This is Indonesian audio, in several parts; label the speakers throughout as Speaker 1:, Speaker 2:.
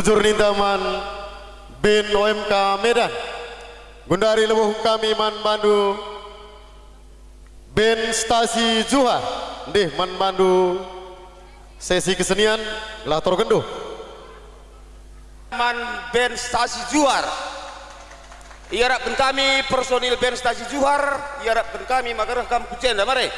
Speaker 1: Huzur Nintaman bin OMK Medan. Gundari Lebuh kami Man Bandu. Bin Stasi Juha. Dih Man Bandu. Sesi kesenian Lator Genduh.
Speaker 2: Man Ben Stasi Juhar. Iarapkan kami personil Ben Stasi Juhar. Iarapkan kami maka kami kucen
Speaker 3: damare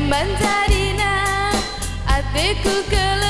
Speaker 3: Emban tarina Atiku kelendu